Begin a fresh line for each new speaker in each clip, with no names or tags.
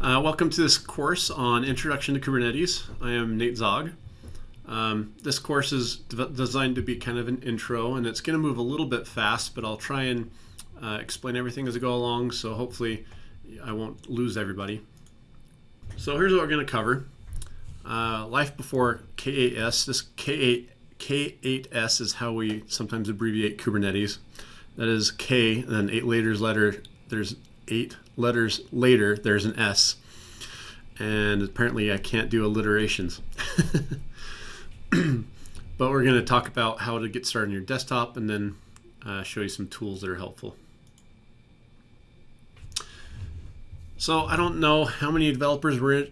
Uh, welcome to this course on Introduction to Kubernetes. I am Nate Zog. Um, this course is de designed to be kind of an intro and it's going to move a little bit fast, but I'll try and uh, explain everything as I go along, so hopefully I won't lose everybody. So here's what we're going to cover. Uh, life before K8S. This K8, K8S is how we sometimes abbreviate Kubernetes. That is K, and then eight letters letter, there's eight letters later, there's an S. And apparently I can't do alliterations. but we're going to talk about how to get started on your desktop and then uh, show you some tools that are helpful. So I don't know how many developers were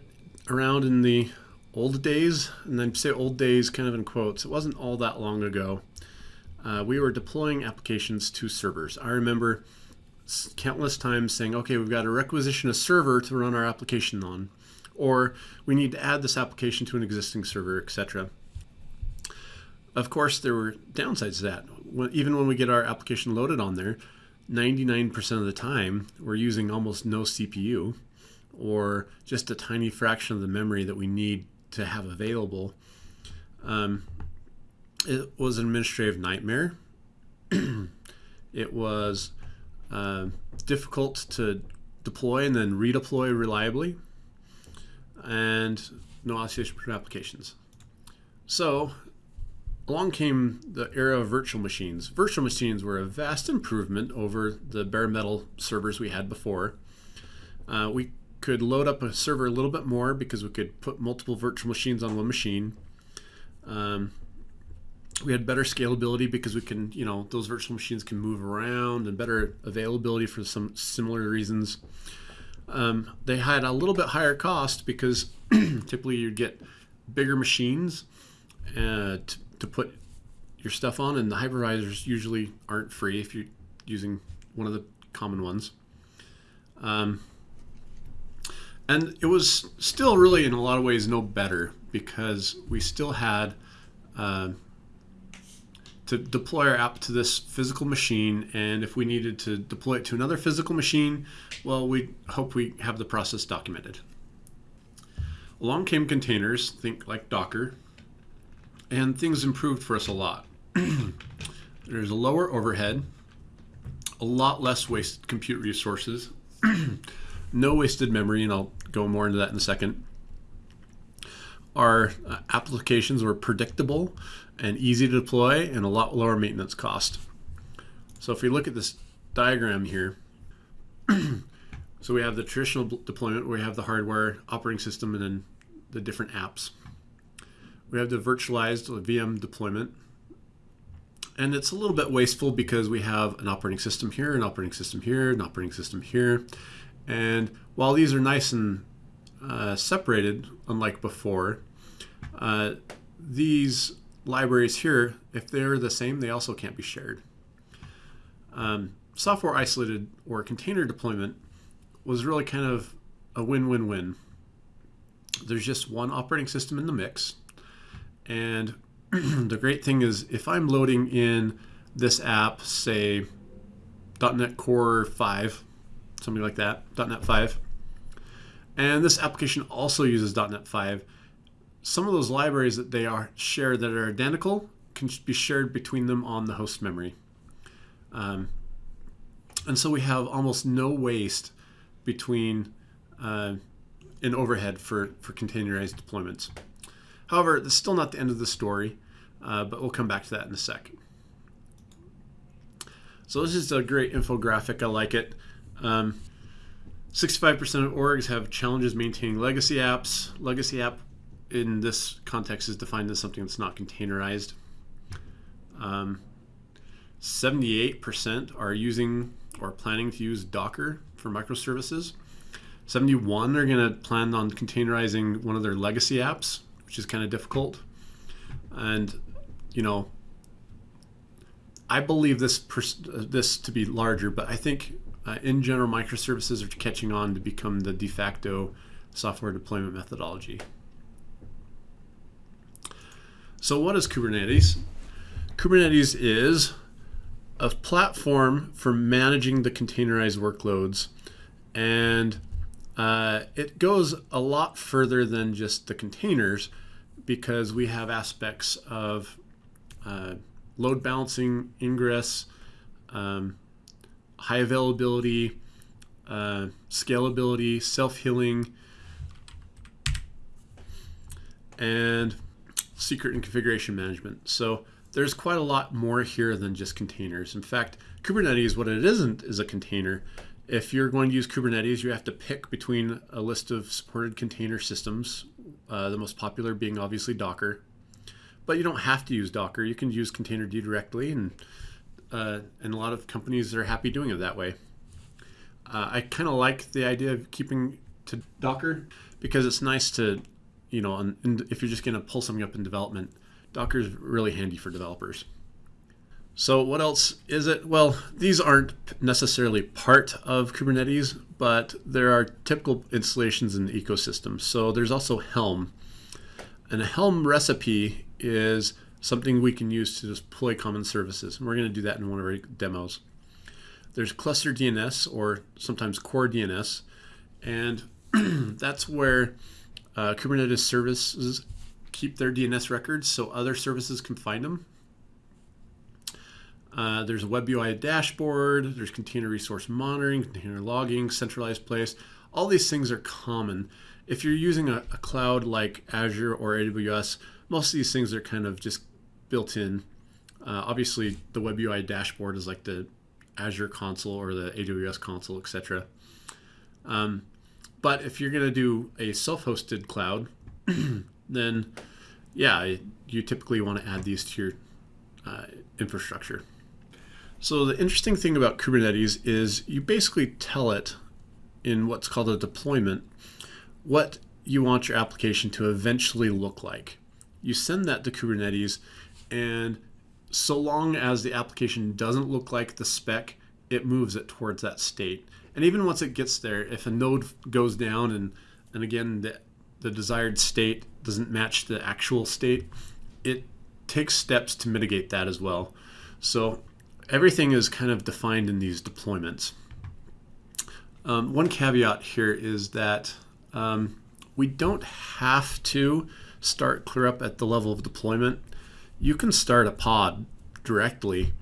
around in the old days, and then say old days kind of in quotes. It wasn't all that long ago. Uh, we were deploying applications to servers. I remember countless times saying, okay, we've got to requisition a server to run our application on, or we need to add this application to an existing server, etc. Of course, there were downsides to that. Even when we get our application loaded on there, 99% of the time, we're using almost no CPU or just a tiny fraction of the memory that we need to have available. Um, it was an administrative nightmare. it was uh, difficult to deploy and then redeploy reliably, and no isolation between applications. So along came the era of virtual machines. Virtual machines were a vast improvement over the bare metal servers we had before. Uh, we could load up a server a little bit more because we could put multiple virtual machines on one machine. Um, we had better scalability because we can, you know, those virtual machines can move around and better availability for some similar reasons. Um, they had a little bit higher cost because typically you'd get bigger machines uh, to, to put your stuff on, and the hypervisors usually aren't free if you're using one of the common ones. Um, and it was still really, in a lot of ways, no better because we still had uh, to deploy our app to this physical machine. And if we needed to deploy it to another physical machine, well, we hope we have the process documented. Along came containers, think like Docker, and things improved for us a lot. There's a lower overhead, a lot less wasted compute resources, no wasted memory, and I'll go more into that in a second. Our uh, applications were predictable and easy to deploy and a lot lower maintenance cost. So if we look at this diagram here, so we have the traditional deployment where we have the hardware, operating system, and then the different apps. We have the virtualized VM deployment. And it's a little bit wasteful because we have an operating system here, an operating system here, an operating system here. And while these are nice and uh, separated, unlike before, uh, these libraries here, if they're the same, they also can't be shared. Um, software isolated or container deployment was really kind of a win-win-win. There's just one operating system in the mix. And the great thing is if I'm loading in this app, say .NET Core 5, something like that, .NET 5, and this application also uses .NET 5, some of those libraries that they are shared that are identical can be shared between them on the host memory. Um, and so we have almost no waste between uh, an overhead for, for containerized deployments. However, that's still not the end of the story, uh, but we'll come back to that in a sec. So this is a great infographic. I like it. 65% um, of orgs have challenges maintaining legacy apps. Legacy app in this context is defined as something that's not containerized. 78% um, are using or planning to use Docker for microservices. 71 are going to plan on containerizing one of their legacy apps, which is kind of difficult. And, you know, I believe this this to be larger, but I think uh, in general microservices are catching on to become the de facto software deployment methodology. So what is Kubernetes? Kubernetes is a platform for managing the containerized workloads and Uh, it goes a lot further than just the containers because we have aspects of uh, load balancing, ingress, um, high availability, uh, scalability, self-healing, and secret and configuration management. So there's quite a lot more here than just containers. In fact, Kubernetes, what it isn't is a container. If you're going to use Kubernetes, you have to pick between a list of supported container systems, uh, the most popular being obviously Docker. But you don't have to use Docker. You can use Containerd directly, and, uh, and a lot of companies are happy doing it that way. Uh, I kind of like the idea of keeping to Docker because it's nice to, you know, and if you're just going to pull something up in development, Docker is really handy for developers. So what else is it? Well, these aren't necessarily part of Kubernetes, but there are typical installations in the ecosystem. So there's also Helm. And a Helm recipe is something we can use to deploy common services. And we're going to do that in one of our demos. There's cluster DNS or sometimes core DNS. And that's where uh, Kubernetes services keep their DNS records so other services can find them. Uh, there's a web UI dashboard, there's container resource monitoring, container logging, centralized place. All these things are common. If you're using a, a cloud like Azure or AWS, most of these things are kind of just built in. Uh, obviously, the web UI dashboard is like the Azure console or the AWS console, etc. Um, but if you're going to do a self-hosted cloud, then yeah, you typically want to add these to your uh, infrastructure. So the interesting thing about Kubernetes is you basically tell it in what's called a deployment what you want your application to eventually look like. You send that to Kubernetes and so long as the application doesn't look like the spec, it moves it towards that state. And even once it gets there, if a node goes down and, and again, the, the desired state doesn't match the actual state, it takes steps to mitigate that as well. So everything is kind of defined in these deployments. Um, one caveat here is that um, we don't have to start ClearUp at the level of deployment. You can start a pod directly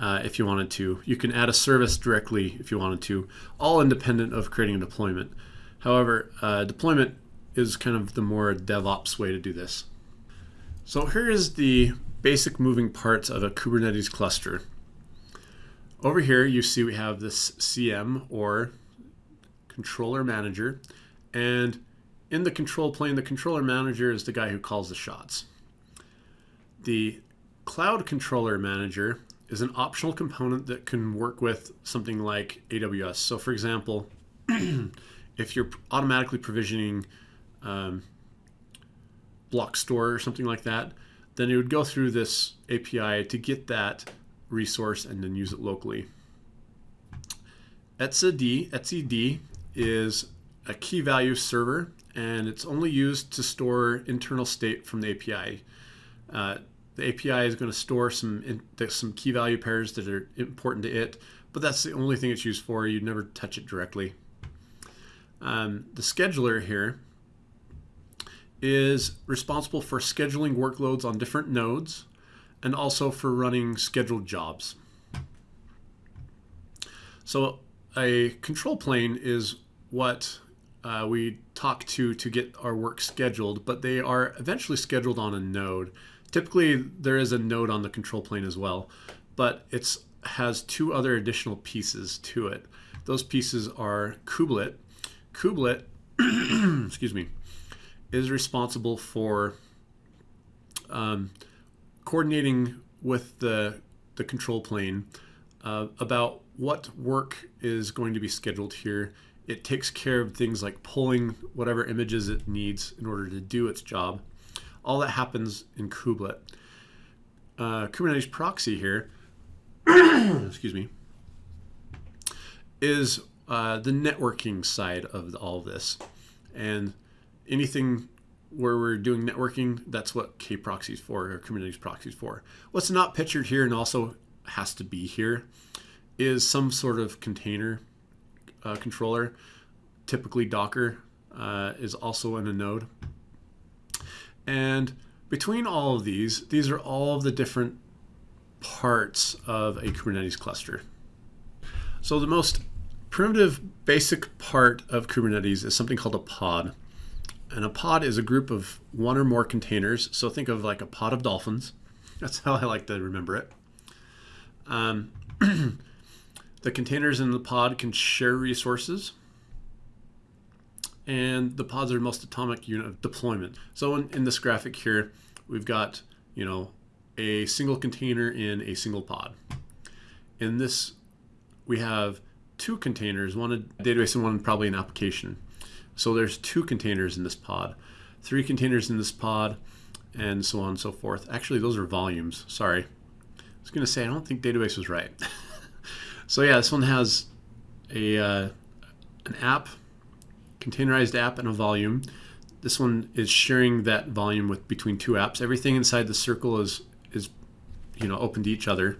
uh, if you wanted to. You can add a service directly if you wanted to, all independent of creating a deployment. However, uh, deployment is kind of the more DevOps way to do this. So here is the basic moving parts of a Kubernetes cluster. Over here, you see we have this CM or controller manager. And in the control plane, the controller manager is the guy who calls the shots. The cloud controller manager is an optional component that can work with something like AWS. So for example, if you're automatically provisioning um, block store or something like that, then it would go through this API to get that resource and then use it locally. etcd, etcd is a key value server and it's only used to store internal state from the API. Uh, the API is going to store some some key value pairs that are important to it, but that's the only thing it's used for. You'd never touch it directly. Um, the scheduler here is responsible for scheduling workloads on different nodes and also for running scheduled jobs. So a control plane is what uh, we talk to to get our work scheduled, but they are eventually scheduled on a node. Typically, there is a node on the control plane as well, but it has two other additional pieces to it. Those pieces are kubelet. Kubelet, excuse me, is responsible for um, coordinating with the, the control plane uh, about what work is going to be scheduled here. It takes care of things like pulling whatever images it needs in order to do its job. All that happens in kubelet. Uh, Kubernetes proxy here, excuse me, is uh, the networking side of all this. And anything where we're doing networking, that's what kproxy is for, or Kubernetes proxy is for. What's not pictured here and also has to be here is some sort of container uh, controller. typically Docker uh, is also in a node. And between all of these, these are all of the different parts of a Kubernetes cluster. So the most primitive basic part of Kubernetes is something called a pod. And a pod is a group of one or more containers. So think of like a pod of dolphins. That's how I like to remember it. Um, the containers in the pod can share resources. And the pods are most atomic unit of deployment. So in, in this graphic here, we've got, you know, a single container in a single pod. In this, we have two containers, one a database and one probably an application. So there's two containers in this pod, three containers in this pod, and so on and so forth. Actually, those are volumes. Sorry. I was going to say, I don't think database was right. so yeah, this one has a uh, an app, containerized app, and a volume. This one is sharing that volume with between two apps. Everything inside the circle is is you know open to each other.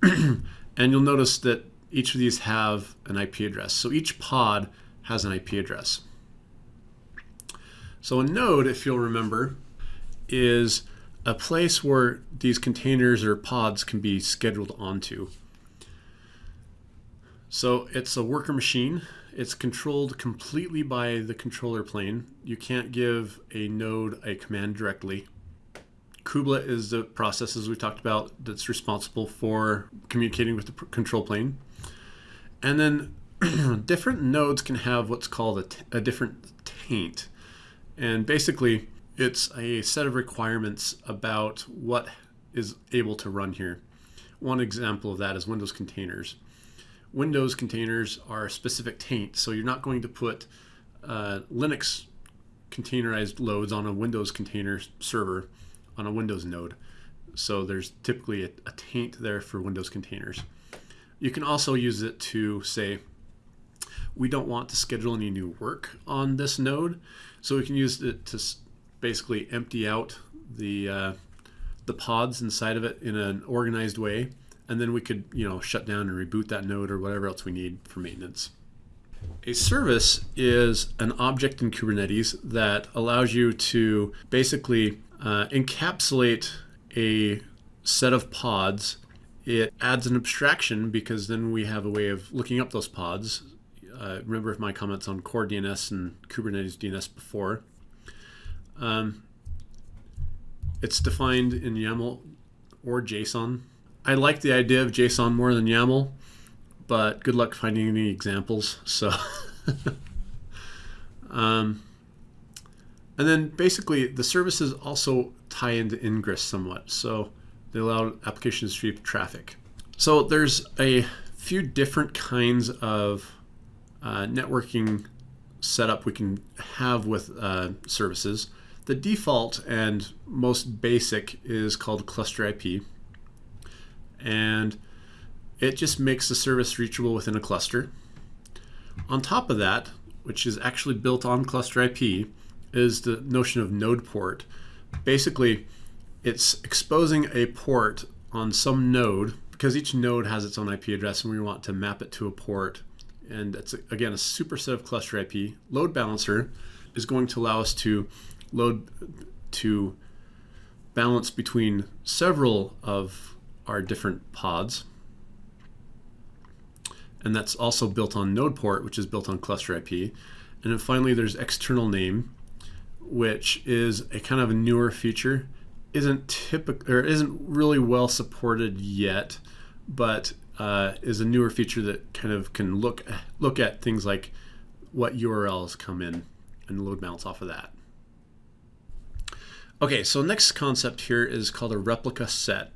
and you'll notice that each of these have an IP address. So each pod has an IP address. So a node, if you'll remember, is a place where these containers or pods can be scheduled onto. So it's a worker machine. It's controlled completely by the controller plane. You can't give a node a command directly. Kubelet is the process, as we talked about, that's responsible for communicating with the control plane. And then different nodes can have what's called a different taint. And basically, it's a set of requirements about what is able to run here. One example of that is Windows containers. Windows containers are specific taint, so you're not going to put uh, Linux containerized loads on a Windows container server on a Windows node. So there's typically a, a taint there for Windows containers. You can also use it to say, we don't want to schedule any new work on this node. So we can use it to basically empty out the, uh, the pods inside of it in an organized way. And then we could, you know, shut down and reboot that node or whatever else we need for maintenance. A service is an object in Kubernetes that allows you to basically uh, encapsulate a set of pods it adds an abstraction because then we have a way of looking up those pods. Uh, remember my comments on core DNS and Kubernetes DNS before. Um, it's defined in YAML or JSON. I like the idea of JSON more than YAML, but good luck finding any examples. So, um, and then basically the services also tie into Ingress somewhat. So they allow applications to sweep traffic. So there's a few different kinds of uh, networking setup we can have with uh, services. The default and most basic is called cluster IP. And it just makes the service reachable within a cluster. On top of that, which is actually built on cluster IP, is the notion of node port. Basically, it's exposing a port on some node because each node has its own IP address and we want to map it to a port. And it's, again, a superset of cluster IP. Load balancer is going to allow us to load to balance between several of our different pods. And that's also built on node port, which is built on cluster IP. And then finally, there's external name, which is a kind of a newer feature isn't typical or isn't really well supported yet, but uh, is a newer feature that kind of can look look at things like what URLs come in and load balance off of that. Okay, so next concept here is called a replica set.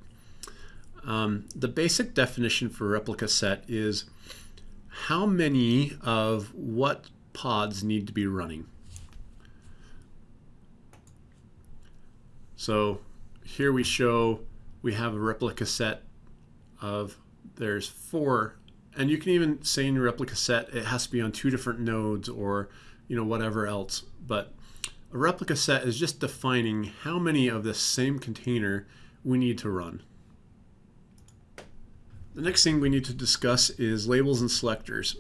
Um, the basic definition for replica set is how many of what pods need to be running. So here we show we have a replica set of there's four and you can even say in your replica set it has to be on two different nodes or you know whatever else but a replica set is just defining how many of the same container we need to run the next thing we need to discuss is labels and selectors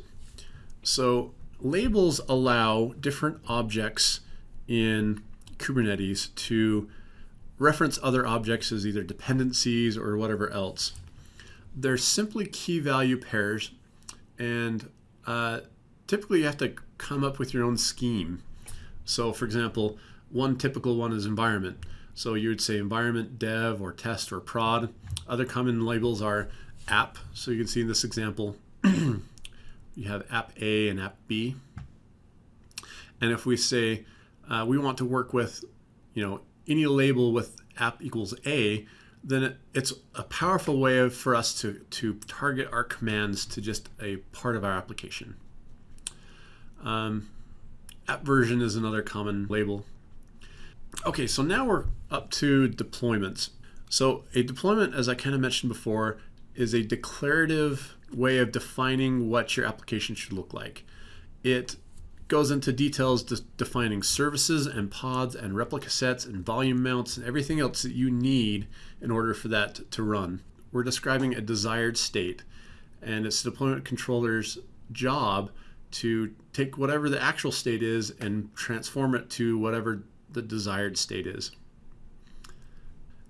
So labels allow different objects in Kubernetes to reference other objects as either dependencies or whatever else. They're simply key value pairs and uh, typically you have to come up with your own scheme. So for example, one typical one is environment. So you would say environment dev or test or prod. Other common labels are app. So you can see in this example, you have app A and app B. And if we say uh, we want to work with, you know, any label with app equals A, then it, it's a powerful way of, for us to, to target our commands to just a part of our application. Um, app version is another common label. Okay, so now we're up to deployments. So a deployment, as I kind of mentioned before, is a declarative way of defining what your application should look like. It goes into details de defining services and pods and replica sets and volume mounts and everything else that you need in order for that to run. We're describing a desired state and it's the deployment controller's job to take whatever the actual state is and transform it to whatever the desired state is.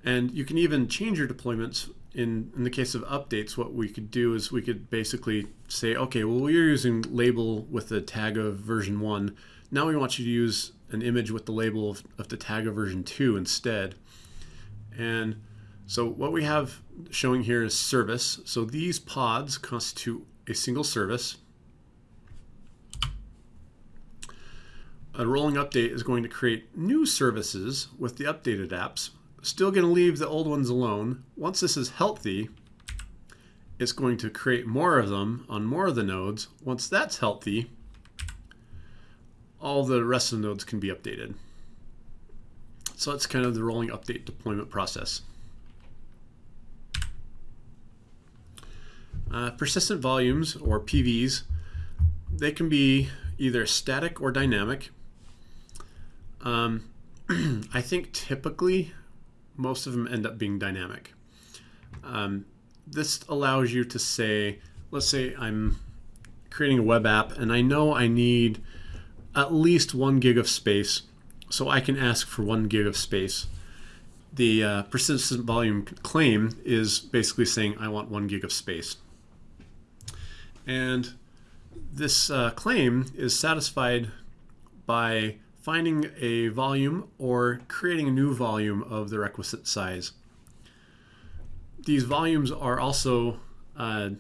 And you can even change your deployments in, in the case of updates, what we could do is we could basically say, okay, well, we're using label with the tag of version 1. Now we want you to use an image with the label of, of the tag of version 2 instead. And so what we have showing here is service. So these pods constitute a single service. A rolling update is going to create new services with the updated apps still going to leave the old ones alone. Once this is healthy, it's going to create more of them on more of the nodes. Once that's healthy, all the rest of the nodes can be updated. So that's kind of the rolling update deployment process. Uh, persistent volumes, or PVs, they can be either static or dynamic. Um, I think typically most of them end up being dynamic. Um, this allows you to say, let's say I'm creating a web app and I know I need at least one gig of space, so I can ask for one gig of space. The uh, persistent volume claim is basically saying I want one gig of space. And this uh, claim is satisfied by finding a volume or creating a new volume of the requisite size. These volumes are also uh,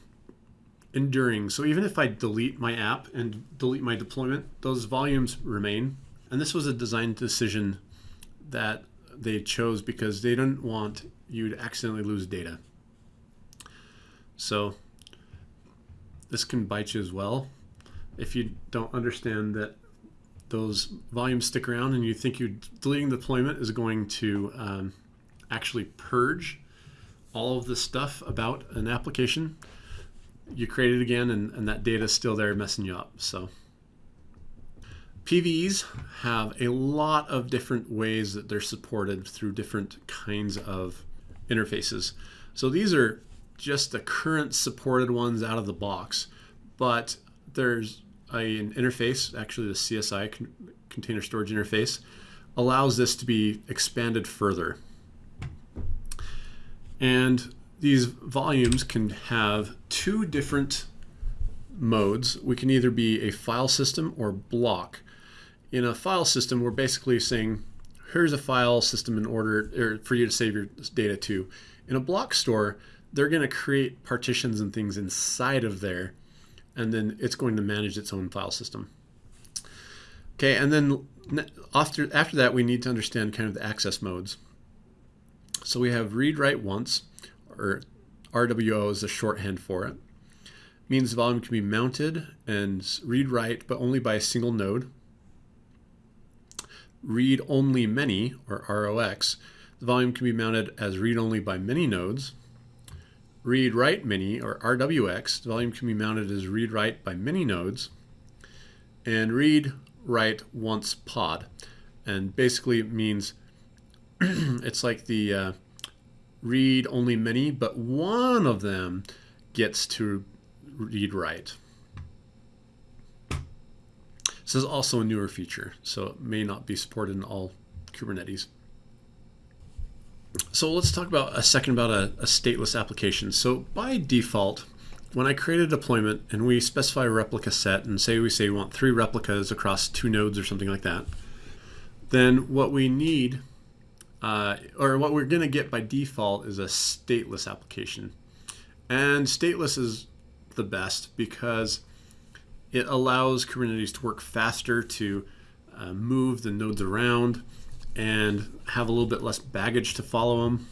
enduring. So even if I delete my app and delete my deployment, those volumes remain. And this was a design decision that they chose because they didn't want you to accidentally lose data. So this can bite you as well if you don't understand that those volumes stick around and you think you deleting the deployment is going to um, actually purge all of the stuff about an application, you create it again and, and that data is still there messing you up. So PVs have a lot of different ways that they're supported through different kinds of interfaces. So these are just the current supported ones out of the box, but there's an interface, actually the CSI con container storage interface, allows this to be expanded further. And these volumes can have two different modes. We can either be a file system or block. In a file system, we're basically saying, here's a file system in order for you to save your data to. In a block store, they're going to create partitions and things inside of there and then it's going to manage its own file system. Okay, and then after, after that, we need to understand kind of the access modes. So we have read write once, or RWO is the shorthand for it. Means the volume can be mounted and read write, but only by a single node. Read only many, or ROX, the volume can be mounted as read only by many nodes read write many or RWX, the volume can be mounted as read write by many nodes, and read write once pod. And basically it means it's like the uh, read only many, but one of them gets to read write. This is also a newer feature, so it may not be supported in all Kubernetes. So let's talk about a second about a, a stateless application. So by default, when I create a deployment and we specify a replica set and say we say we want three replicas across two nodes or something like that, then what we need, uh, or what we're going to get by default is a stateless application. And stateless is the best because it allows Kubernetes to work faster to uh, move the nodes around and have a little bit less baggage to follow them.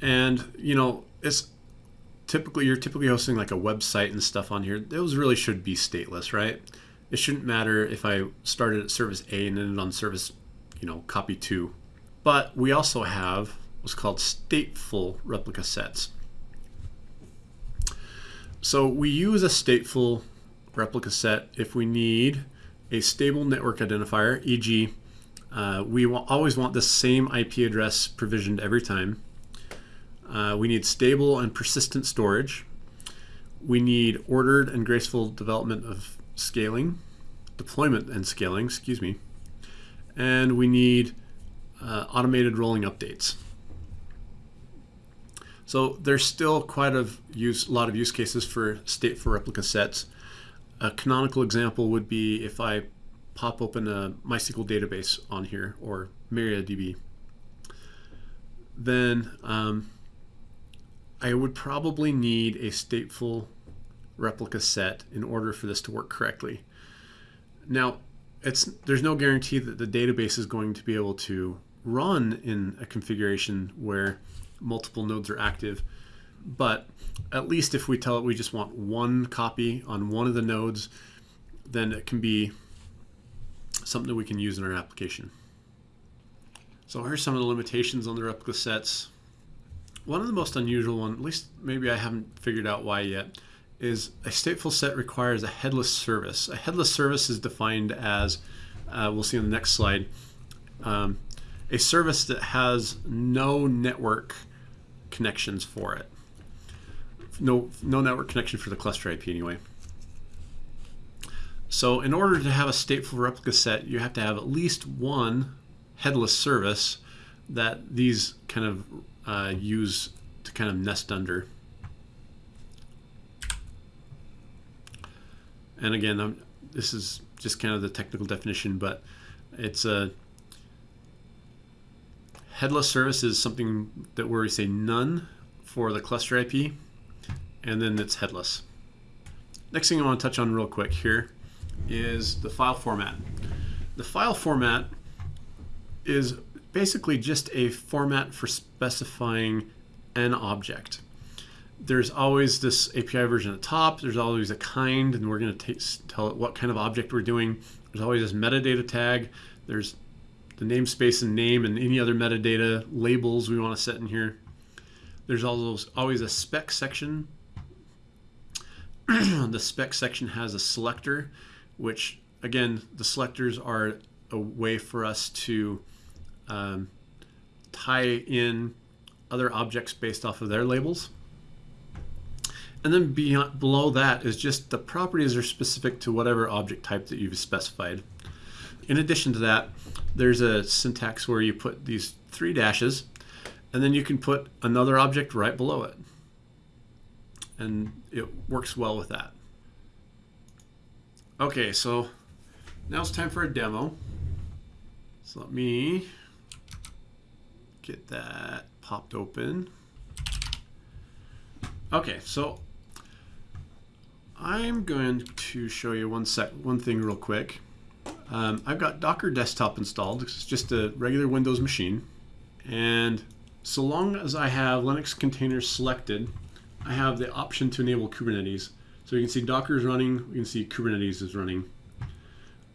And, you know, it's typically, you're typically hosting like a website and stuff on here. Those really should be stateless, right? It shouldn't matter if I started at service A and ended on service, you know, copy two. But we also have what's called stateful replica sets. So we use a stateful replica set if we need a stable network identifier, e.g., uh, we always want the same IP address provisioned every time. Uh, we need stable and persistent storage. We need ordered and graceful development of scaling, deployment and scaling, excuse me. And we need uh, automated rolling updates. So there's still quite a use, a lot of use cases for stateful replica sets. A canonical example would be if I pop open a MySQL database on here or MariaDB, then um, I would probably need a stateful replica set in order for this to work correctly. Now, it's there's no guarantee that the database is going to be able to run in a configuration where multiple nodes are active. But at least if we tell it we just want one copy on one of the nodes, then it can be something that we can use in our application. So here's some of the limitations on the replica sets. One of the most unusual one, at least maybe I haven't figured out why yet, is a stateful set requires a headless service. A headless service is defined as, uh, we'll see on the next slide, um, a service that has no network connections for it. No, no network connection for the cluster IP anyway. So in order to have a stateful replica set, you have to have at least one headless service that these kind of uh, use to kind of nest under. And again, I'm, this is just kind of the technical definition, but it's a headless service is something that where we say none for the cluster IP, and then it's headless. Next thing I want to touch on real quick here is the file format. The file format is basically just a format for specifying an object. There's always this API version at the top. There's always a kind, and we're going to tell it what kind of object we're doing. There's always this metadata tag. There's the namespace and name and any other metadata labels we want to set in here. There's also always a spec section. the spec section has a selector, which again, the selectors are a way for us to um, tie in other objects based off of their labels. And then beyond, below that is just the properties are specific to whatever object type that you've specified. In addition to that, there's a syntax where you put these three dashes, and then you can put another object right below it. And it works well with that. Okay, so now it's time for a demo. So let me get that popped open. Okay, so I'm going to show you one sec, one thing real quick. Um, I've got Docker Desktop installed. It's just a regular Windows machine. And so long as I have Linux containers selected, I have the option to enable Kubernetes. So you can see Docker is running, you can see Kubernetes is running.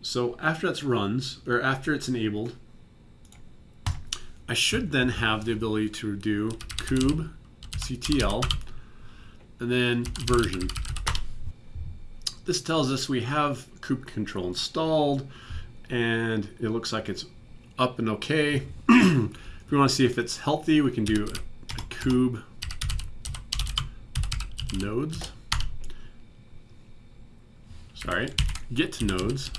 So after that's runs, or after it's enabled, I should then have the ability to do kube ctl and then version. This tells us we have kube control installed and it looks like it's up and okay. if we want to see if it's healthy, we can do a kube nodes. Sorry, get to nodes.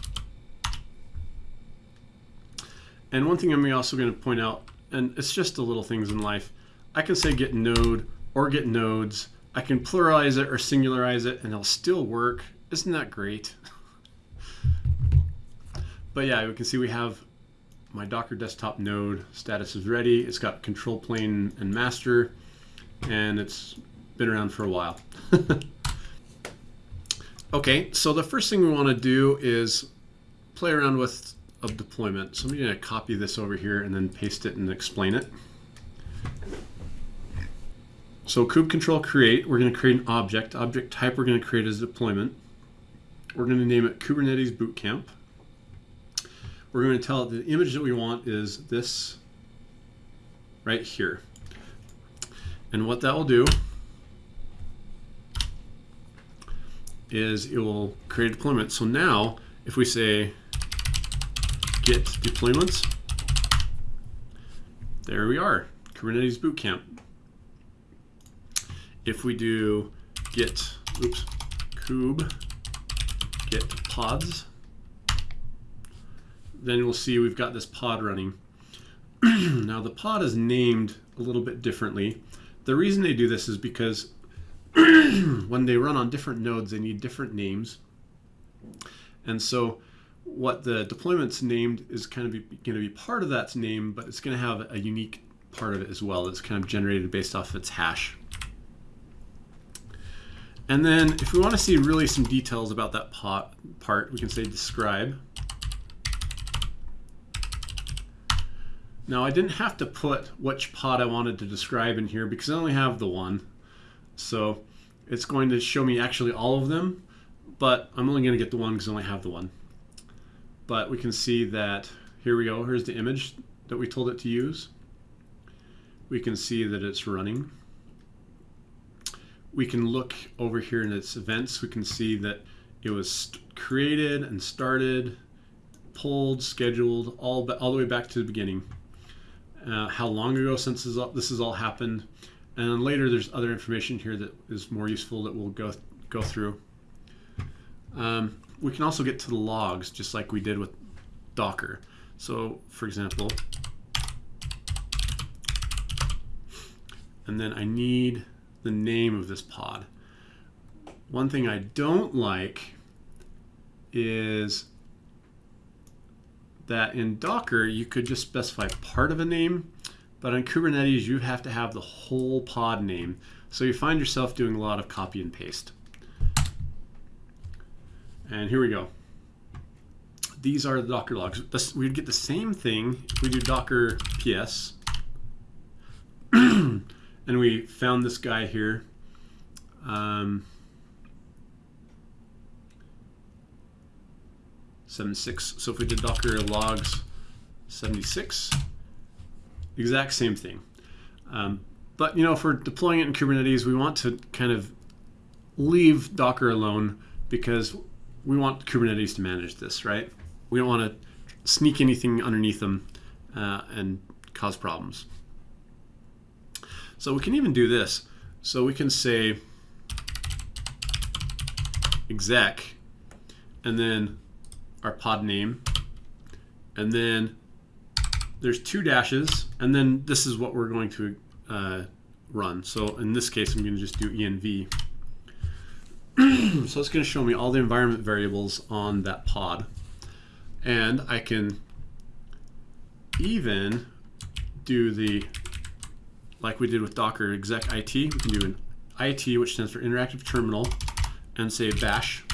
And one thing I'm also going to point out, and it's just the little things in life, I can say get node or get nodes. I can pluralize it or singularize it and it'll still work. Isn't that great? but yeah, we can see we have my Docker desktop node status is ready. It's got control plane and master, and it's been around for a while. okay, so the first thing we want to do is play around with a deployment. So I'm going to copy this over here and then paste it and explain it. So kube control create, we're going to create an object. Object type we're going to create as deployment. We're going to name it Kubernetes Bootcamp. We're going to tell it the image that we want is this right here. And what that will do is it will create a deployment. So now if we say git deployments, there we are, Kubernetes Bootcamp. If we do git, oops, kube git pods, then we'll see we've got this pod running. now the pod is named a little bit differently. The reason they do this is because when they run on different nodes, they need different names. And so what the deployment's named is kind of going to be part of that name, but it's going to have a unique part of it as well that's kind of generated based off its hash. And then if we want to see really some details about that pot part, we can say describe. Now I didn't have to put which pod I wanted to describe in here because I only have the one. So it's going to show me actually all of them, but I'm only going to get the one because I only have the one. But we can see that, here we go, here's the image that we told it to use. We can see that it's running. We can look over here in its events. We can see that it was created and started, pulled, scheduled, all, all the way back to the beginning uh, how long ago since this, all, this has all happened. And then later there's other information here that is more useful that we'll go, go through. Um, we can also get to the logs just like we did with Docker. So for example, and then I need the name of this pod. One thing I don't like is that in Docker, you could just specify part of a name, but on Kubernetes, you have to have the whole pod name. So you find yourself doing a lot of copy and paste. And here we go. These are the Docker logs. We'd get the same thing if we do Docker PS. and we found this guy here. Um, 76. So if we did docker logs 76, exact same thing. Um, but you know, for deploying it in Kubernetes, we want to kind of leave Docker alone because we want Kubernetes to manage this, right? We don't want to sneak anything underneath them uh, and cause problems. So we can even do this. So we can say exec and then our pod name. And then there's two dashes, and then this is what we're going to uh, run. So in this case, I'm going to just do env. so it's going to show me all the environment variables on that pod. And I can even do the, like we did with Docker exec IT, we can do an IT, which stands for interactive terminal, and say bash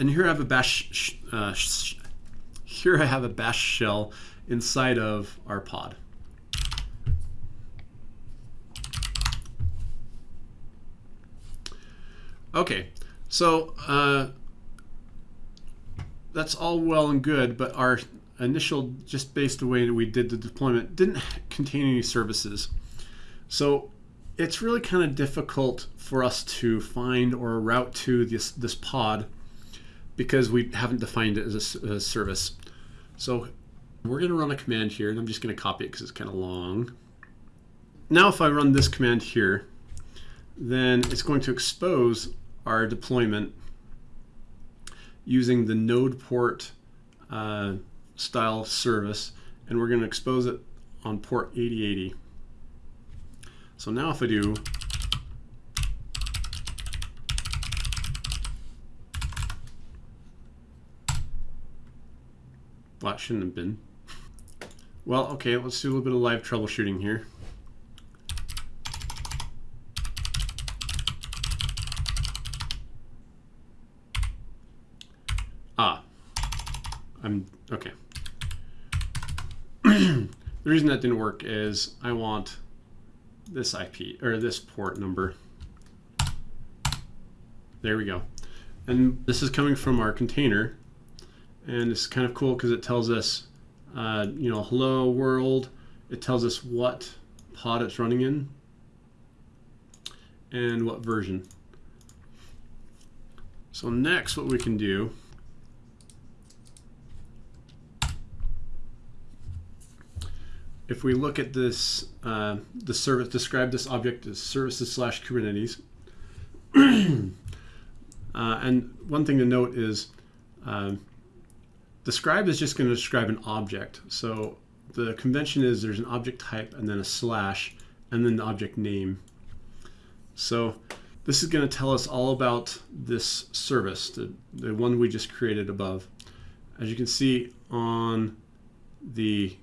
and here I have a bash, uh, here I have a bash shell inside of our pod. Okay, so uh, that's all well and good, but our initial, just based the way that we did the deployment, didn't contain any services. So it's really kind of difficult for us to find or route to this, this pod because we haven't defined it as a, a service. So we're going to run a command here, and I'm just going to copy it because it's kind of long. Now if I run this command here, then it's going to expose our deployment using the node port uh, style service, and we're going to expose it on port 8080. So now if I do well, it shouldn't have been. Well, okay, let's do a little bit of live troubleshooting here. Ah, I'm, okay. the reason that didn't work is I want this IP, or this port number. There we go. And this is coming from our container. And it's kind of cool because it tells us, uh, you know, hello world. It tells us what pod it's running in and what version. So next what we can do if we look at this, uh, the service, describe this object as services slash Kubernetes. uh, and one thing to note is uh, describe is just going to describe an object. So the convention is there's an object type and then a slash and then the object name. So this is going to tell us all about this service, the, the one we just created above. As you can see on the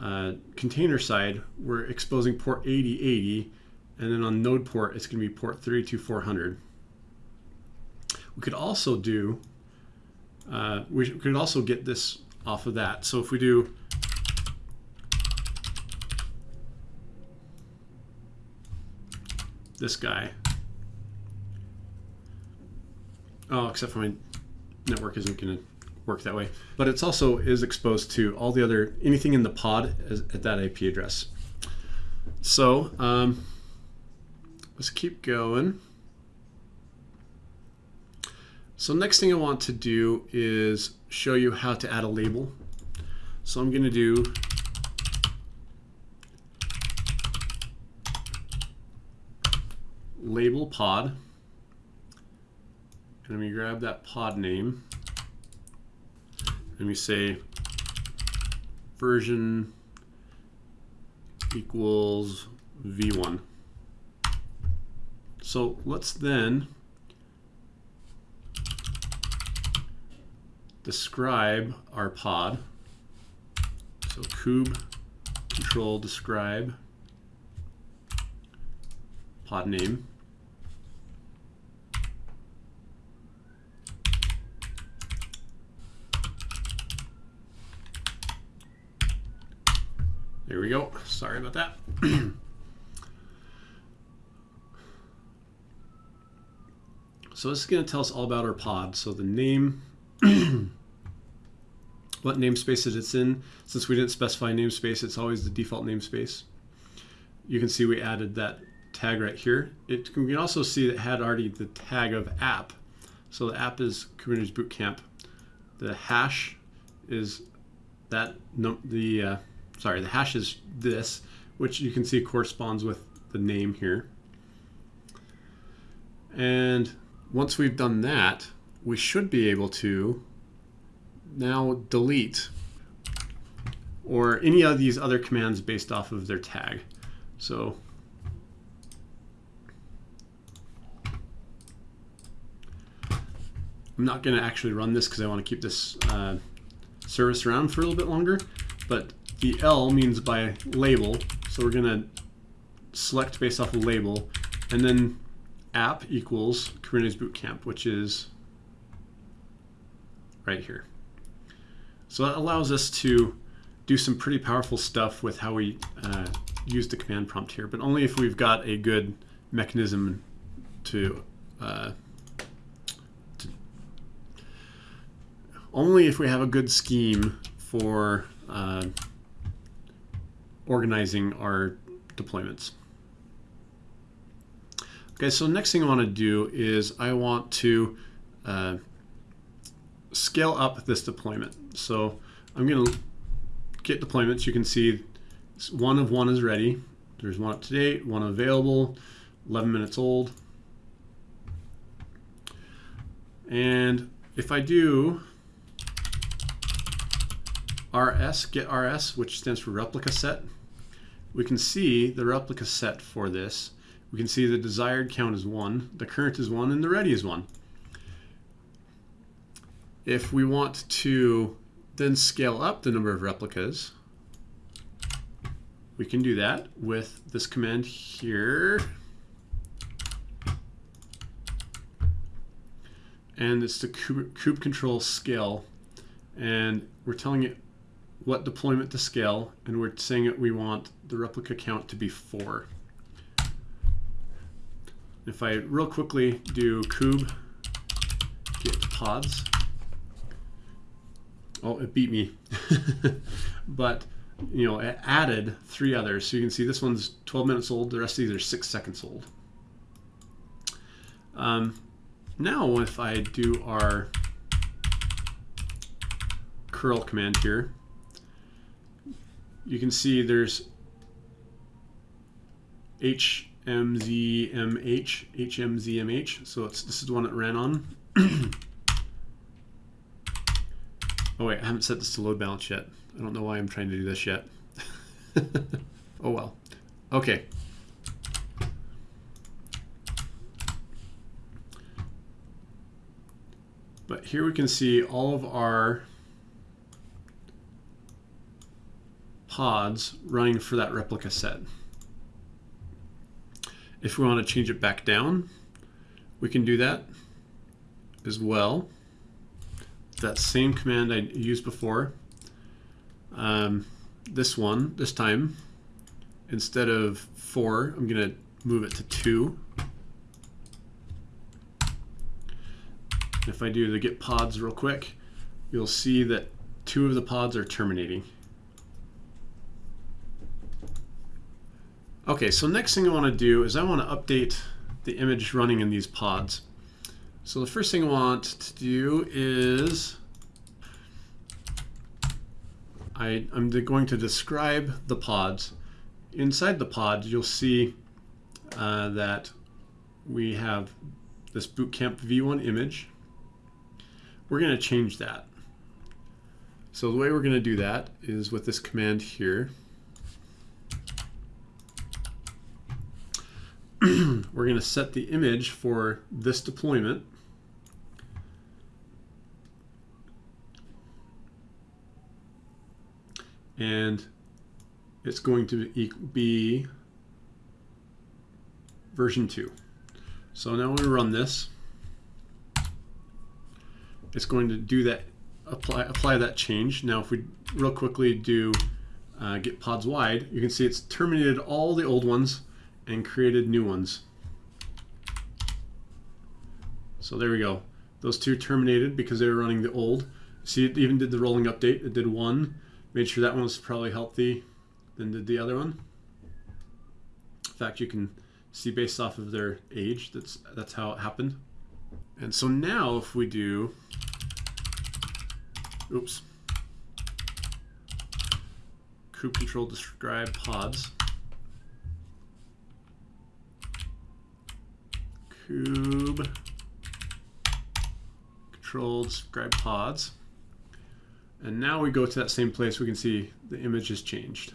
uh, container side, we're exposing port 8080, and then on node port, it's going to be port 32400. We could also do, uh, we could also get this off of that. So if we do this guy, oh, except for my network isn't going to work that way. But it's also is exposed to all the other, anything in the pod at that IP address. So um, let's keep going. So next thing I want to do is show you how to add a label. So I'm going to do label pod. And let me grab that pod name and we say version equals v1. So let's then describe our pod. So kube control describe pod name. There we go. Sorry about that. so this is going to tell us all about our pod. So the name, what namespace it's in. Since we didn't specify namespace, it's always the default namespace. You can see we added that tag right here. It, we can also see that it had already the tag of app. So the app is Kubernetes Bootcamp. The hash is that no, the uh, sorry, the hash is this, which you can see corresponds with the name here. And once we've done that, we should be able to now delete or any of these other commands based off of their tag. So I'm not going to actually run this because I want to keep this uh, service around for a little bit longer, but the L means by label, so we're going to select based off of label, and then app equals Kubernetes Bootcamp, which is right here. So that allows us to do some pretty powerful stuff with how we uh, use the command prompt here, but only if we've got a good mechanism to, uh, to only if we have a good scheme for uh, organizing our deployments. Okay, so next thing I want to do is I want to uh, scale up this deployment. So I'm going to get deployments. You can see one of one is ready. There's one up to date, one available, 11 minutes old. And if I do rs, get rs, which stands for replica set, we can see the replica set for this. We can see the desired count is 1, the current is 1, and the ready is 1. If we want to then scale up the number of replicas, we can do that with this command here. And it's the kube, control scale. And we're telling it what deployment to scale, and we're saying that we want the replica count to be 4. If I real quickly do kube get pods, oh, it beat me. but, you know, it added three others. So you can see this one's 12 minutes old. The rest of these are six seconds old. Um, now, if I do our curl command here, you can see there's HMZMH, HMZMH. So it's, this is the one it ran on. oh wait, I haven't set this to load balance yet. I don't know why I'm trying to do this yet. oh well. Okay. But here we can see all of our pods running for that replica set. If we want to change it back down, we can do that as well. That same command I used before. Um, this one, this time, instead of four, I'm going to move it to two. If I do the get pods real quick, you'll see that two of the pods are terminating. Okay, so next thing I want to do is I want to update the image running in these pods. So the first thing I want to do is I, am going to describe the pods. Inside the pod, you'll see uh, that we have this Bootcamp V1 image. We're going to change that. So the way we're going to do that is with this command here. we're going to set the image for this deployment. And it's going to be version 2. So now when we run this, it's going to do that, apply, apply that change. Now if we real quickly do uh, get pods wide, you can see it's terminated all the old ones and created new ones. So there we go. Those two terminated because they were running the old. See, it even did the rolling update. It did one, made sure that one was probably healthy, than did the other one. In fact, you can see based off of their age, that's, that's how it happened. And so now if we do, oops, kube control describe pods, kube control describe pods. And now we go to that same place, we can see the image has changed.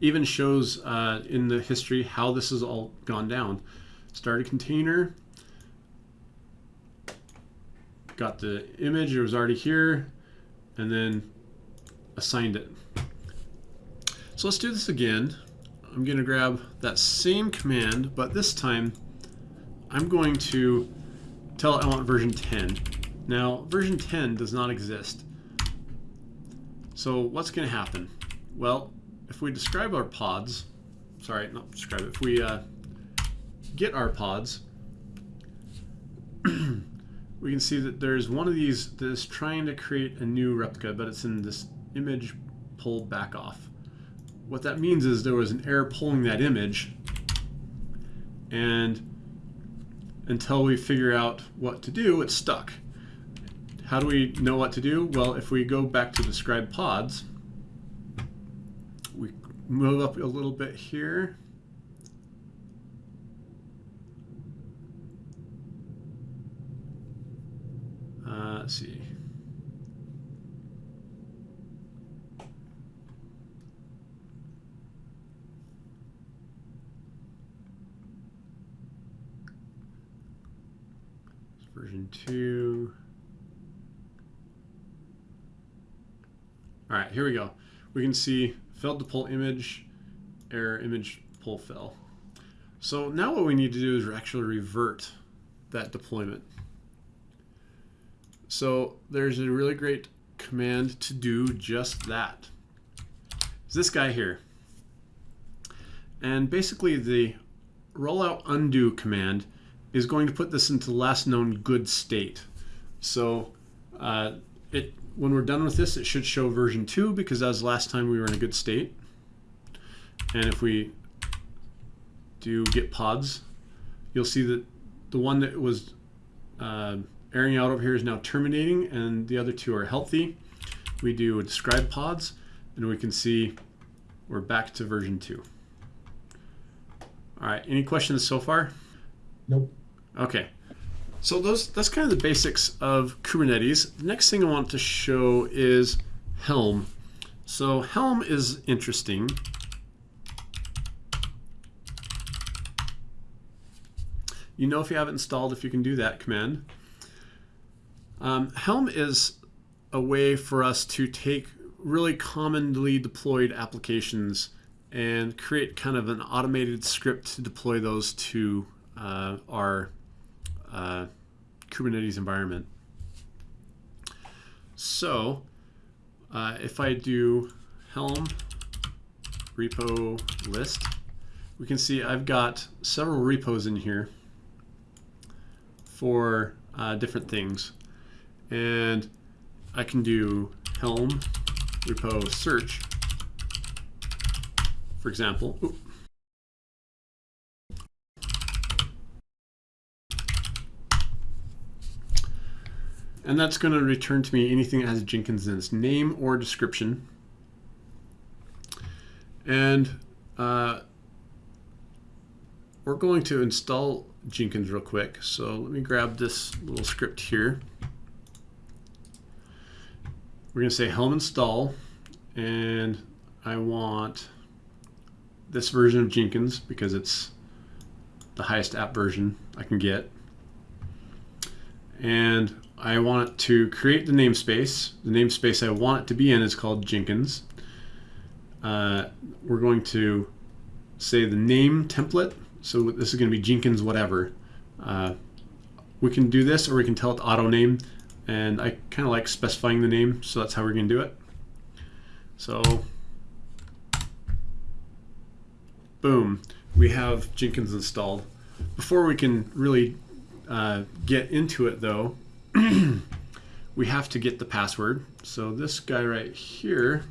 Even shows uh, in the history how this has all gone down. Started container, got the image, it was already here, and then assigned it. So let's do this again. I'm going to grab that same command, but this time I'm going to tell it I want version 10. Now, version 10 does not exist. So what's going to happen? Well, if we describe our pods, sorry, not describe it, if we uh, get our pods, we can see that there's one of these that is trying to create a new replica, but it's in this image pulled back off. What that means is there was an error pulling that image and until we figure out what to do, it's stuck. How do we know what to do? Well, if we go back to describe pods, we move up a little bit here. Uh, let's see. Version 2. All right, here we go. We can see failed to pull image, error image pull fail. So now what we need to do is actually revert that deployment. So there's a really great command to do just that. It's this guy here. And basically the rollout undo command is going to put this into last known good state. So uh, it when we're done with this, it should show version 2 because that was last time we were in a good state. And if we do get pods, you'll see that the one that was uh, airing out over here is now terminating and the other two are healthy. We do describe pods and we can see we're back to version 2. All right, any questions so far?
Nope.
Okay. So those that's kind of the basics of Kubernetes. The next thing I want to show is Helm. So Helm is interesting. You know if you have it installed if you can do that command. Um, Helm is a way for us to take really commonly deployed applications and create kind of an automated script to deploy those to uh, our uh, Kubernetes environment. So uh, if I do Helm repo list, we can see I've got several repos in here for uh, different things. And I can do Helm repo search, for example. Ooh. And that's going to return to me anything that has Jenkins in its name or description. And uh, we're going to install Jenkins real quick. So let me grab this little script here. We're going to say helm install. And I want this version of Jenkins because it's the highest app version I can get. And I want to create the namespace. The namespace I want it to be in is called Jenkins. Uh, we're going to say the name template. So this is going to be Jenkins whatever. Uh, we can do this or we can tell it to auto name. And I kind of like specifying the name, so that's how we're going to do it. So, boom, we have Jenkins installed. Before we can really uh, get into it though, we have to get the password. So this guy right here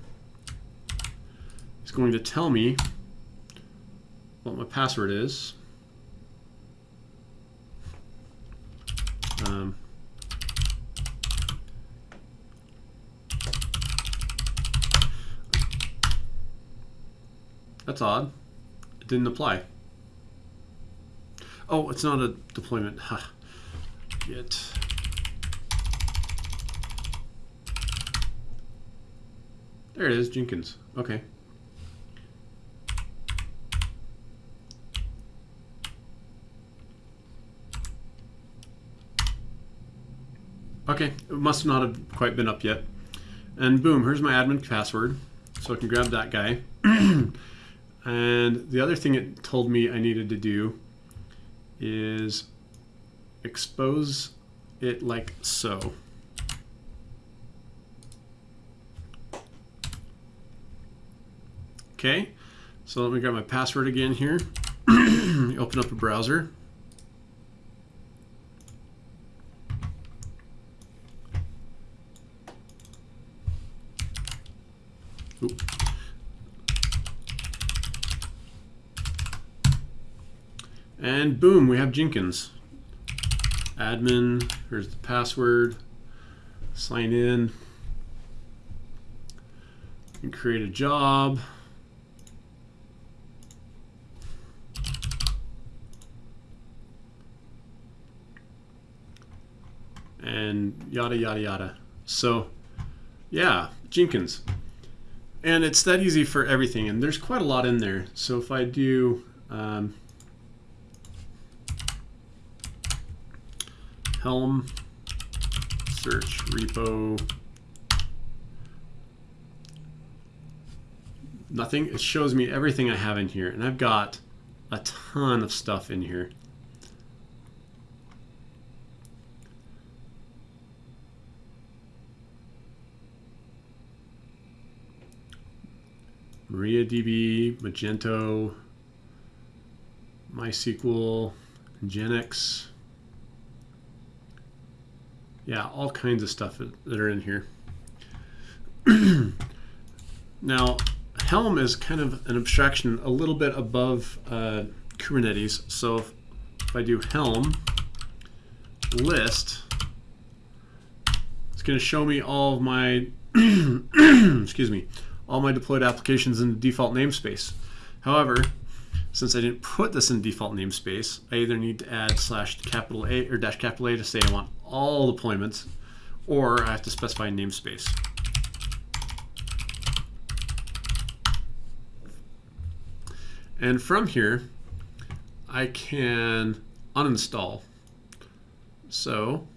is going to tell me what my password is. Um, that's odd. It didn't apply. Oh, it's not a deployment. Huh. There it is, Jenkins. Okay. Okay, it must not have quite been up yet. And boom, here's my admin password. So I can grab that guy. and the other thing it told me I needed to do is expose it like so. Okay, so let me grab my password again here. open up a browser. Oop. And boom, we have Jenkins. Admin, here's the password. Sign in. And create a job. And yada, yada, yada. So yeah, Jenkins. And it's that easy for everything. And there's quite a lot in there. So if I do um, Helm search repo nothing. It shows me everything I have in here. And I've got a ton of stuff in here. MariaDB, Magento, MySQL, Nginx. Yeah, all kinds of stuff that are in here. now, Helm is kind of an abstraction a little bit above uh, Kubernetes. So if, if I do Helm list, it's going to show me all of my, excuse me, all my deployed applications in the default namespace. However, since I didn't put this in default namespace, I either need to add slash capital A or dash capital A to say I want all deployments, or I have to specify namespace. And from here, I can uninstall. So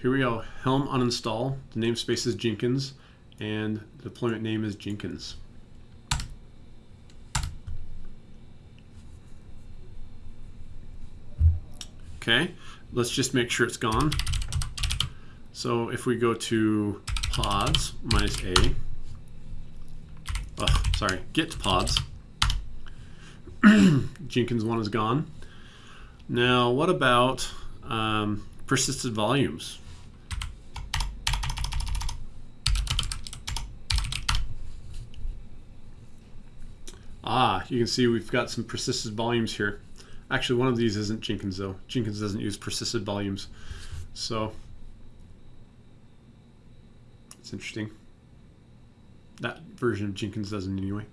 here we go, Helm uninstall. The namespace is Jenkins and the deployment name is Jenkins. Okay, let's just make sure it's gone. So if we go to pods minus a. Oh, sorry, get pods. Jenkins one is gone. Now, what about um, persisted volumes? Ah, you can see we've got some persisted volumes here. Actually, one of these isn't Jenkins though. Jenkins doesn't use persisted volumes. So it's interesting. That version of Jenkins doesn't anyway.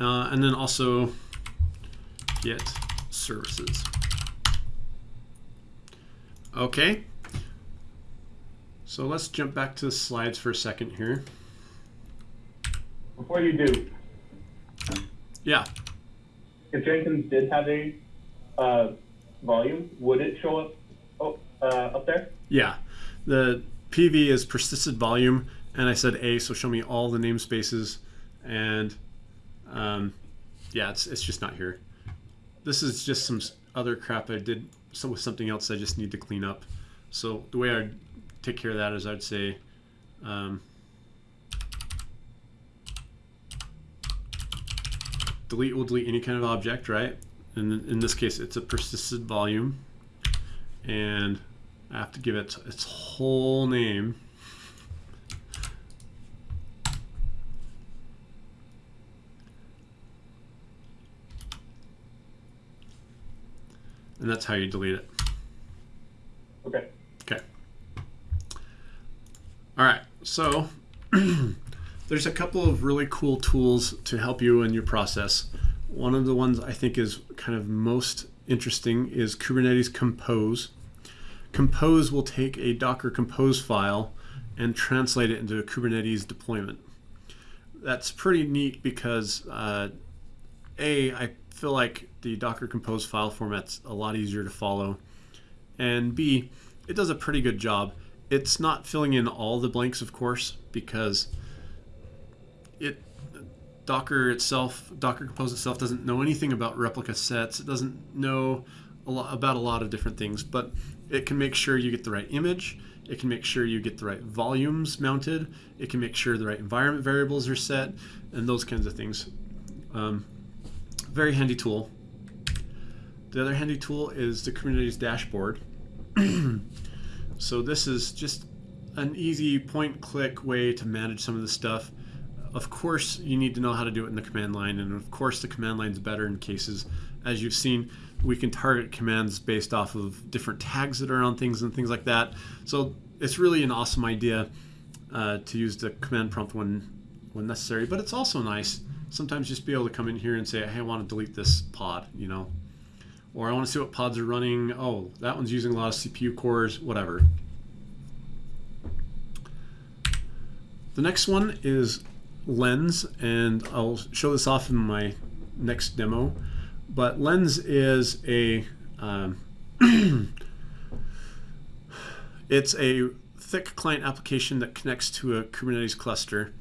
Uh, and then also get services. Okay. So let's jump back to the slides for a second here.
Before you do.
Yeah.
If Jenkins did have a uh, volume, would it show up oh, uh, up there?
Yeah. The PV is persisted volume, and I said A, so show me all the namespaces, and um, yeah, it's, it's just not here. This is just some other crap I did so with something else I just need to clean up. So the way I'd take care of that is I'd say um, delete will delete any kind of object, right? And in this case, it's a persisted volume. And I have to give it its whole name. And that's how you delete it.
Okay.
Okay. All right. So there's a couple of really cool tools to help you in your process. One of the ones I think is kind of most interesting is Kubernetes Compose. Compose will take a Docker Compose file and translate it into a Kubernetes deployment. That's pretty neat because uh, A, I feel like the Docker Compose file format's a lot easier to follow. And B, it does a pretty good job. It's not filling in all the blanks, of course, because Docker itself, Docker Compose itself doesn't know anything about replica sets. It doesn't know a lot about a lot of different things, but it can make sure you get the right image. It can make sure you get the right volumes mounted. It can make sure the right environment variables are set and those kinds of things. Um, very handy tool. The other handy tool is the Kubernetes dashboard. so this is just an easy point click way to manage some of the stuff. Of course, you need to know how to do it in the command line, and of course, the command line is better in cases. As you've seen, we can target commands based off of different tags that are on things and things like that. So it's really an awesome idea uh, to use the command prompt when when necessary, but it's also nice sometimes just be able to come in here and say, hey, I want to delete this pod, you know, or I want to see what pods are running. Oh, that one's using a lot of CPU cores, whatever. The next one is Lens, and I'll show this off in my next demo. But Lens is a um, it's a thick client application that connects to a Kubernetes cluster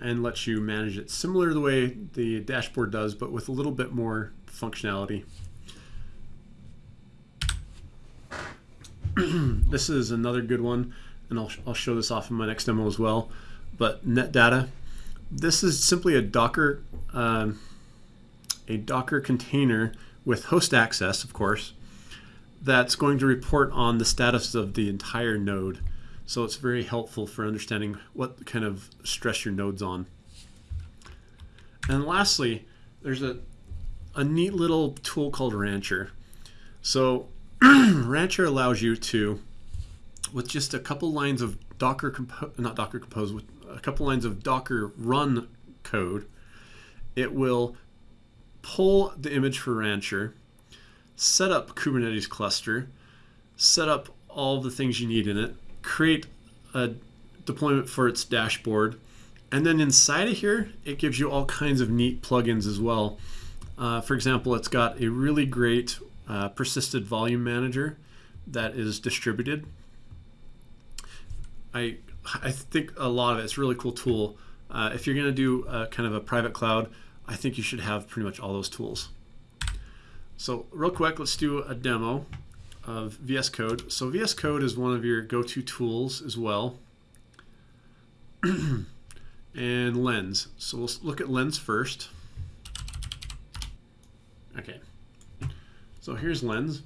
and lets you manage it similar to the way the dashboard does, but with a little bit more functionality. this is another good one, and I'll, I'll show this off in my next demo as well. But NetData, this is simply a Docker, um, a Docker container with host access, of course, that's going to report on the status of the entire node. So it's very helpful for understanding what kind of stress your node's on. And lastly, there's a, a neat little tool called Rancher. So Rancher allows you to, with just a couple lines of Docker, compo not Docker Compose, with a couple lines of Docker run code, it will pull the image for Rancher, set up Kubernetes cluster, set up all the things you need in it, create a deployment for its dashboard, and then inside of here, it gives you all kinds of neat plugins as well. Uh, for example, it's got a really great uh, persisted volume manager that is distributed. I, I think a lot of it, it's a really cool tool. Uh, if you're going to do a, kind of a private cloud, I think you should have pretty much all those tools. So real quick, let's do a demo of VS Code. So VS Code is one of your go-to tools as well. and Lens. So we'll look at Lens first. Okay. So here's Lens.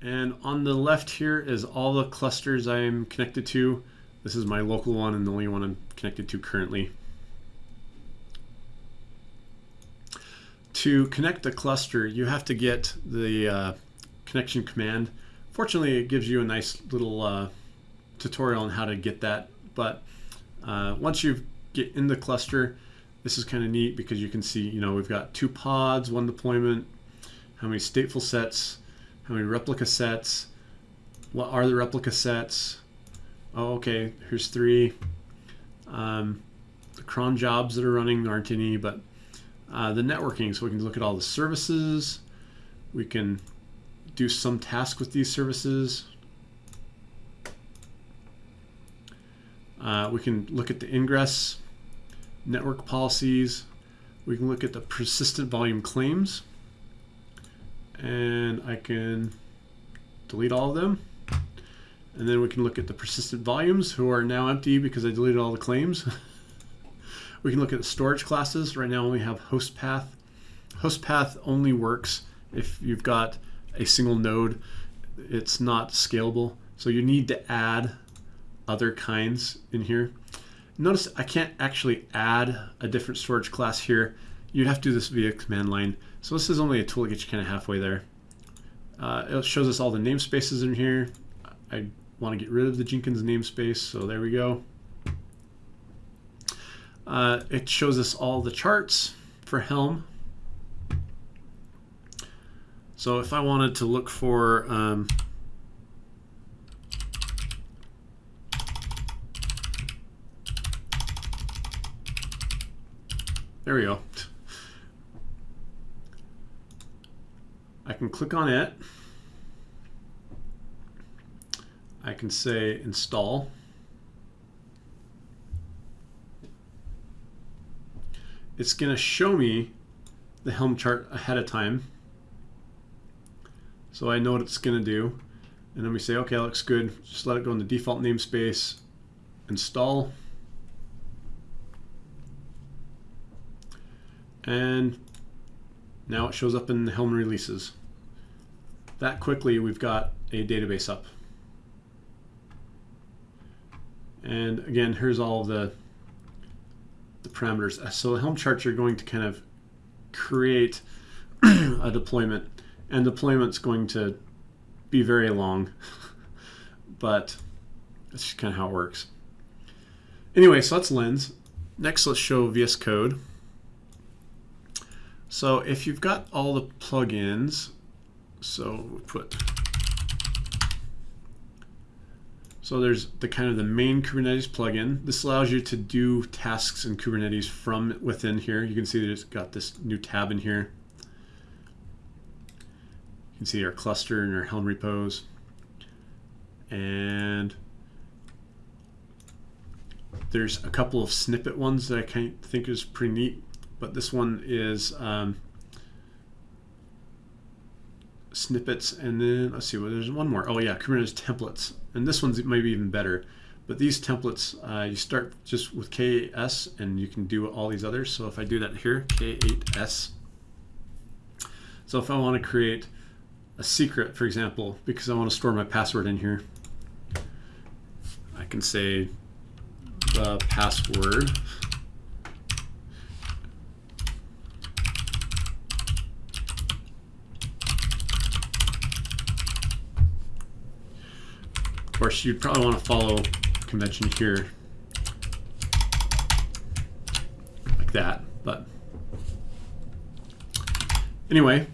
And on the left here is all the clusters I'm connected to. This is my local one and the only one I'm connected to currently. To connect a cluster, you have to get the uh, connection command. Fortunately, it gives you a nice little uh, tutorial on how to get that. But uh, once you get in the cluster, this is kind of neat because you can see, you know, we've got two pods, one deployment, how many stateful sets, how many replica sets, what are the replica sets. Oh, okay, here's three. Um, the cron jobs that are running aren't any, but uh, the networking, so we can look at all the services. We can do some task with these services. Uh, we can look at the ingress, network policies. We can look at the persistent volume claims. And I can delete all of them. And then we can look at the persistent volumes who are now empty because I deleted all the claims. We can look at the storage classes. Right now we have host path. Host path only works if you've got a single node. It's not scalable. So you need to add other kinds in here. Notice I can't actually add a different storage class here. You'd have to do this via command line. So this is only a tool to get you kind of halfway there. Uh, it shows us all the namespaces in here. I want to get rid of the Jenkins namespace, so there we go. Uh, it shows us all the charts for Helm. So if I wanted to look for um, there we go. I can click on it. I can say install. it's going to show me the Helm chart ahead of time. So I know what it's going to do. And then we say, okay, looks good. Just let it go in the default namespace, install. And now it shows up in the Helm releases. That quickly, we've got a database up. And again, here's all the the parameters. Uh, so the Helm charts are going to kind of create a deployment, and deployment's going to be very long, but that's just kind of how it works. Anyway, so that's Lens. Next, let's show VS Code. So if you've got all the plugins, so put so there's the kind of the main Kubernetes plugin. This allows you to do tasks in Kubernetes from within here. You can see that it's got this new tab in here. You can see our cluster and our Helm repos. And there's a couple of snippet ones that I think is pretty neat, but this one is um, snippets, and then let's see, well, there's one more. Oh yeah, Kubernetes templates, and this one's maybe even better. But these templates, uh, you start just with KS, and you can do all these others. So if I do that here, K8S. So if I want to create a secret, for example, because I want to store my password in here, I can say the password. Course, you'd probably want to follow convention here like that, but anyway,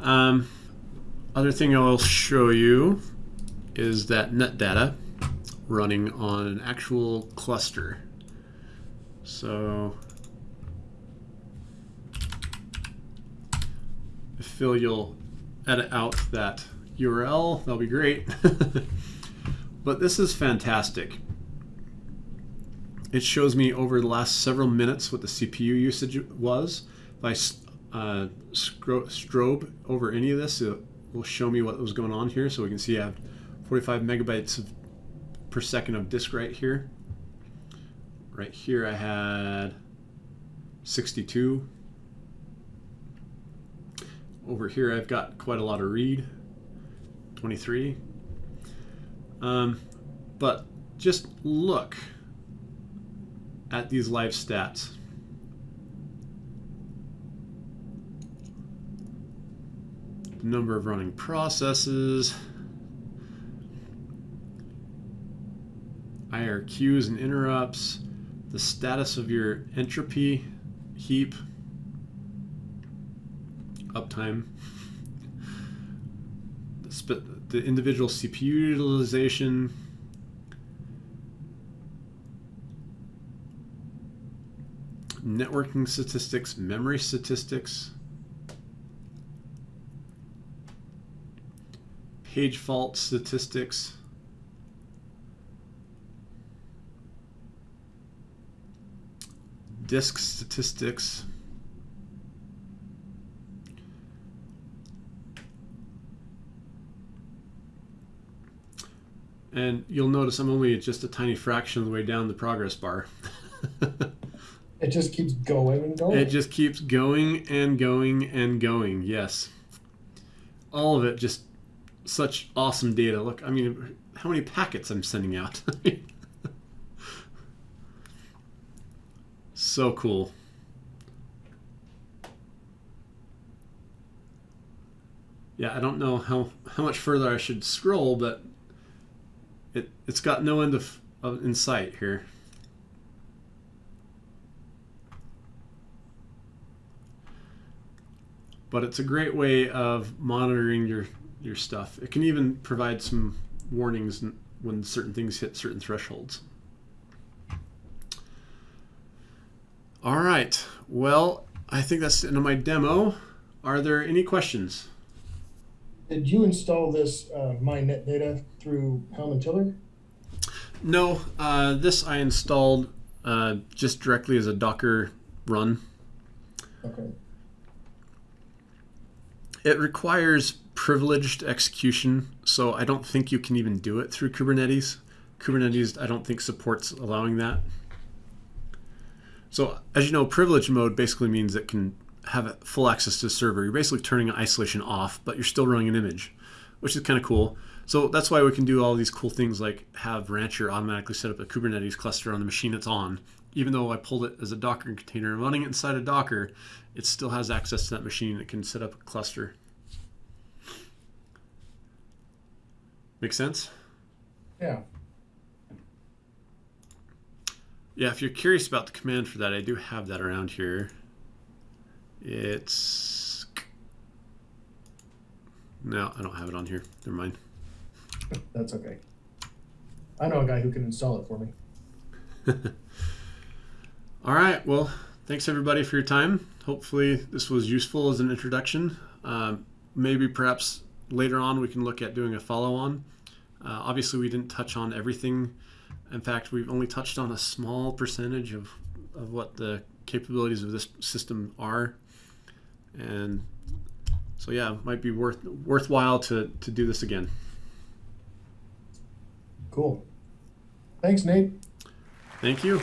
um, other thing I will show you is that net data running on an actual cluster. So Phil, you'll edit out that URL, that'll be great. but this is fantastic. It shows me over the last several minutes what the CPU usage was. If I uh, strobe over any of this, it will show me what was going on here. So we can see I have 45 megabytes of per second of disk right here. Right here I had 62. Over here I've got quite a lot of read, 23. Um, but just look at these live stats. The number of running processes, IRQs and interrupts, the status of your entropy heap, uptime, the individual CPU utilization, networking statistics, memory statistics, page fault statistics, disk statistics. And you'll notice I'm only just a tiny fraction of the way down the progress bar.
it just keeps going and going.
It just keeps going and going and going, yes. All of it just such awesome data. Look, I mean, how many packets I'm sending out. So cool. Yeah, I don't know how, how much further I should scroll, but it, it's got no end of, of in sight here. But it's a great way of monitoring your, your stuff. It can even provide some warnings when certain things hit certain thresholds. All right. Well, I think that's the end of my demo. Are there any questions?
Did you install this uh, MyNetData through Helm and Tiller?
No, uh, this I installed uh, just directly as a Docker run.
Okay.
It requires privileged execution, so I don't think you can even do it through Kubernetes. Kubernetes, I don't think supports allowing that. So as you know, privilege mode basically means it can have full access to the server. You're basically turning isolation off, but you're still running an image, which is kind of cool. So that's why we can do all these cool things like have Rancher automatically set up a Kubernetes cluster on the machine it's on. Even though I pulled it as a Docker container and running it inside a Docker, it still has access to that machine. It can set up a cluster. Make sense?
Yeah.
Yeah, if you're curious about the command for that, I do have that around here. It's no, I don't have it on here. Never mind.
That's okay. I know a guy who can install it for me.
All right. Well, thanks everybody for your time. Hopefully, this was useful as an introduction. Um, maybe perhaps later on we can look at doing a follow on. Uh, obviously, we didn't touch on everything. In fact, we've only touched on a small percentage of, of what the capabilities of this system are. And so, yeah, it might be worth worthwhile to, to do this again.
Cool. Thanks, Nate.
Thank you.